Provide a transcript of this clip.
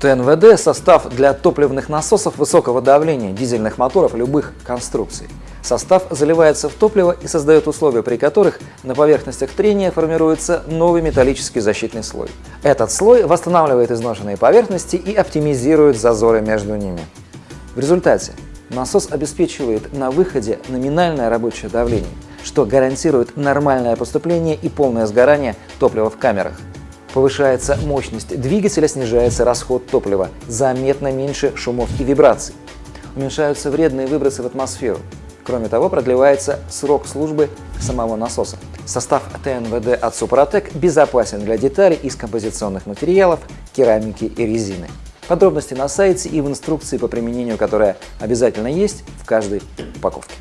ТНВД – состав для топливных насосов высокого давления, дизельных моторов любых конструкций. Состав заливается в топливо и создает условия, при которых на поверхностях трения формируется новый металлический защитный слой. Этот слой восстанавливает изношенные поверхности и оптимизирует зазоры между ними. В результате насос обеспечивает на выходе номинальное рабочее давление, что гарантирует нормальное поступление и полное сгорание топлива в камерах. Повышается мощность двигателя, снижается расход топлива, заметно меньше шумов и вибраций. Уменьшаются вредные выбросы в атмосферу. Кроме того, продлевается срок службы самого насоса. Состав ТНВД от Супротек безопасен для деталей из композиционных материалов, керамики и резины. Подробности на сайте и в инструкции по применению, которая обязательно есть в каждой упаковке.